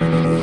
Mm-hmm.